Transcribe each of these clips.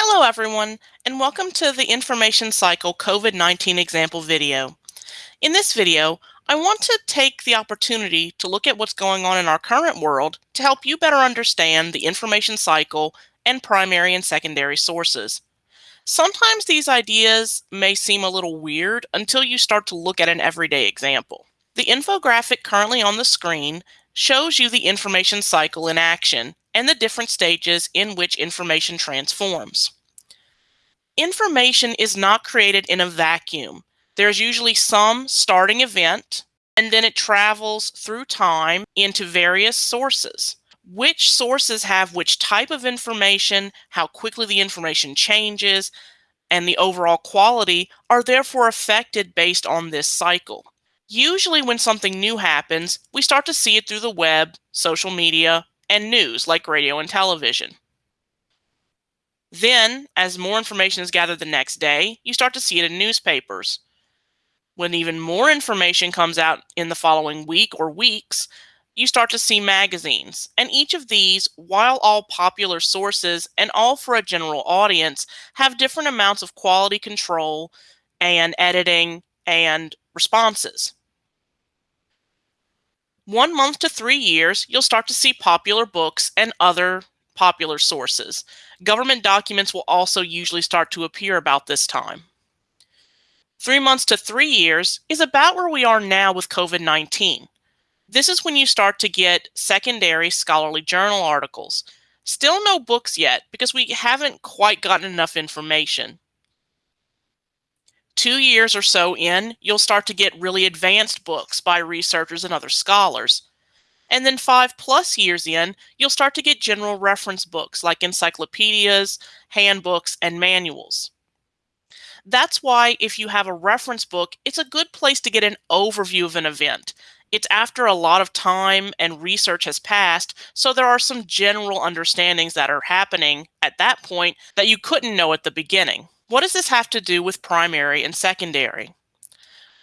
Hello everyone, and welcome to the Information Cycle COVID-19 example video. In this video, I want to take the opportunity to look at what's going on in our current world to help you better understand the information cycle and primary and secondary sources. Sometimes these ideas may seem a little weird until you start to look at an everyday example. The infographic currently on the screen shows you the information cycle in action and the different stages in which information transforms. Information is not created in a vacuum. There's usually some starting event, and then it travels through time into various sources. Which sources have which type of information, how quickly the information changes, and the overall quality are therefore affected based on this cycle. Usually when something new happens, we start to see it through the web, social media, and news like radio and television. Then, as more information is gathered the next day, you start to see it in newspapers. When even more information comes out in the following week or weeks, you start to see magazines. And each of these, while all popular sources and all for a general audience, have different amounts of quality control and editing and responses. One month to three years, you'll start to see popular books and other popular sources. Government documents will also usually start to appear about this time. Three months to three years is about where we are now with COVID 19. This is when you start to get secondary scholarly journal articles. Still no books yet because we haven't quite gotten enough information two years or so in, you'll start to get really advanced books by researchers and other scholars. And then five plus years in, you'll start to get general reference books like encyclopedias, handbooks, and manuals. That's why if you have a reference book, it's a good place to get an overview of an event. It's after a lot of time and research has passed, so there are some general understandings that are happening at that point that you couldn't know at the beginning. What does this have to do with primary and secondary?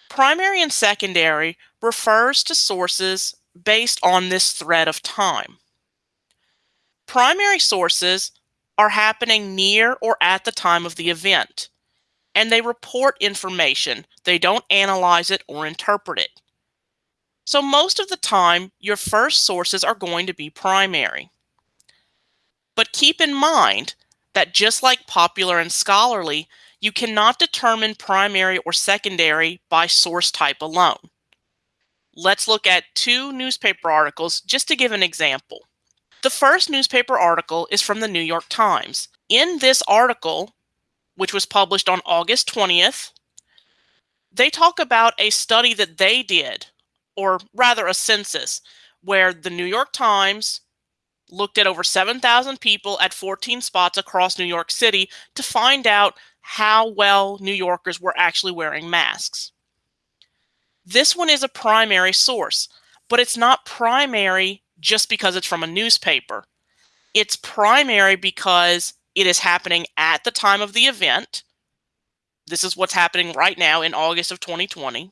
Primary and secondary refers to sources based on this thread of time. Primary sources are happening near or at the time of the event, and they report information. They don't analyze it or interpret it. So most of the time, your first sources are going to be primary. But keep in mind that just like popular and scholarly, you cannot determine primary or secondary by source type alone. Let's look at two newspaper articles just to give an example. The first newspaper article is from the New York Times. In this article, which was published on August 20th, they talk about a study that they did, or rather a census, where the New York Times looked at over 7,000 people at 14 spots across New York City to find out how well New Yorkers were actually wearing masks. This one is a primary source, but it's not primary just because it's from a newspaper. It's primary because it is happening at the time of the event. This is what's happening right now in August of 2020.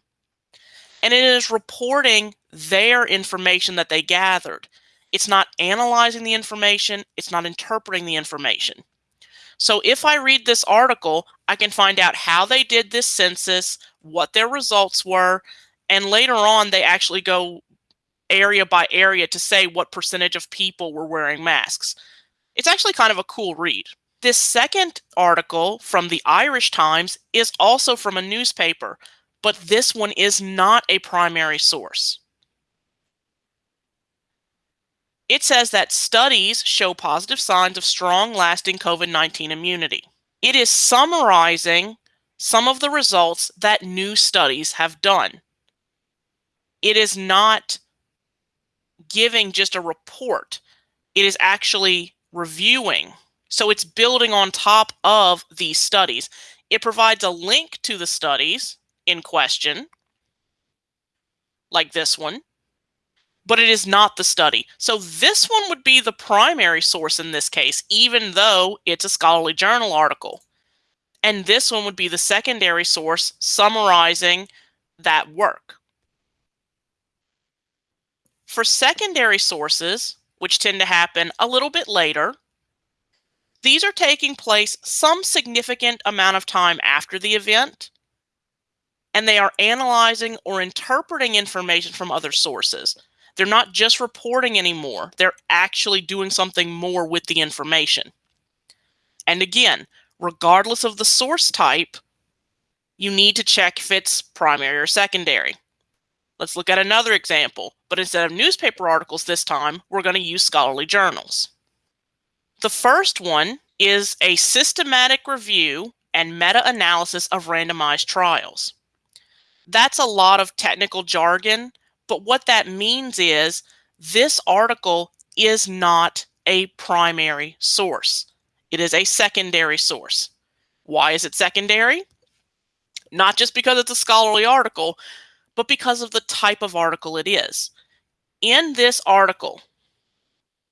And it is reporting their information that they gathered. It's not analyzing the information, it's not interpreting the information. So if I read this article, I can find out how they did this census, what their results were, and later on they actually go area by area to say what percentage of people were wearing masks. It's actually kind of a cool read. This second article from the Irish Times is also from a newspaper, but this one is not a primary source. It says that studies show positive signs of strong lasting COVID 19 immunity. It is summarizing some of the results that new studies have done. It is not giving just a report, it is actually reviewing. So it's building on top of these studies. It provides a link to the studies in question, like this one but it is not the study. So this one would be the primary source in this case, even though it's a scholarly journal article. And this one would be the secondary source summarizing that work. For secondary sources, which tend to happen a little bit later, These are taking place some significant amount of time after the event, and they are analyzing or interpreting information from other sources. They're not just reporting anymore, they're actually doing something more with the information. And again, regardless of the source type, you need to check if it's primary or secondary. Let's look at another example, but instead of newspaper articles this time, we're going to use scholarly journals. The first one is a systematic review and meta-analysis of randomized trials. That's a lot of technical jargon, but what that means is this article is not a primary source. It is a secondary source. Why is it secondary? Not just because it's a scholarly article, but because of the type of article it is. In this article,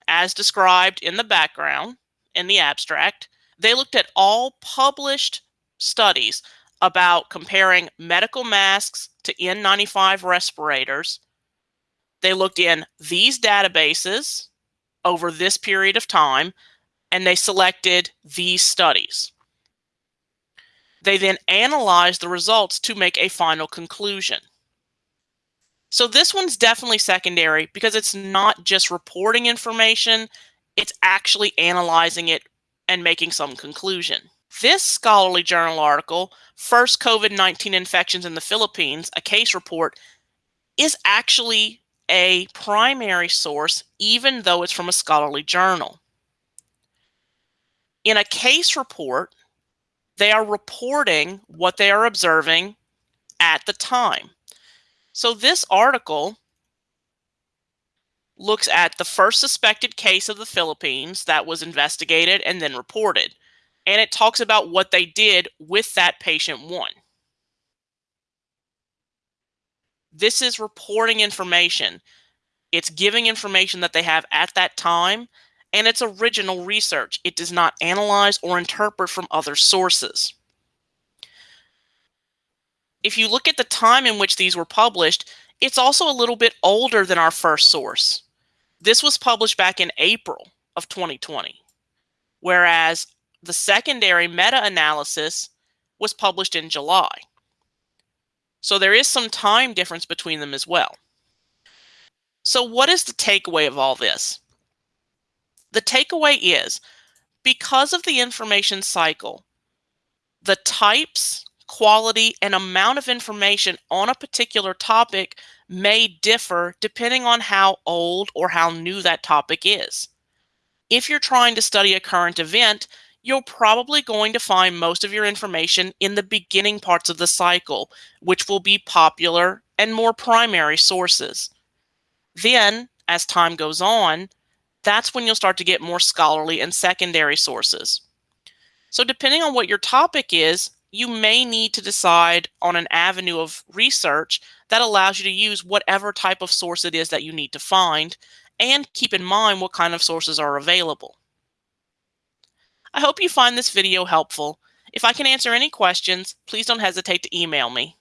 as described in the background, in the abstract, they looked at all published studies about comparing medical masks to N95 respirators. They looked in these databases over this period of time, and they selected these studies. They then analyzed the results to make a final conclusion. So this one's definitely secondary because it's not just reporting information, it's actually analyzing it and making some conclusion. This scholarly journal article, First COVID 19 Infections in the Philippines, a case report, is actually a primary source, even though it's from a scholarly journal. In a case report, they are reporting what they are observing at the time. So this article looks at the first suspected case of the Philippines that was investigated and then reported. And it talks about what they did with that patient one. This is reporting information. It's giving information that they have at that time, and it's original research. It does not analyze or interpret from other sources if you look at the time in which these were published, it's also a little bit older than our first source. This was published back in April of 2020, whereas the secondary meta-analysis was published in July. So there is some time difference between them as well. So what is the takeaway of all this? The takeaway is because of the information cycle, the types quality, and amount of information on a particular topic may differ depending on how old or how new that topic is. If you're trying to study a current event, you're probably going to find most of your information in the beginning parts of the cycle, which will be popular and more primary sources. Then, as time goes on, that's when you'll start to get more scholarly and secondary sources. So depending on what your topic is, you may need to decide on an avenue of research that allows you to use whatever type of source it is that you need to find and keep in mind what kind of sources are available. I hope you find this video helpful. If I can answer any questions, please don't hesitate to email me.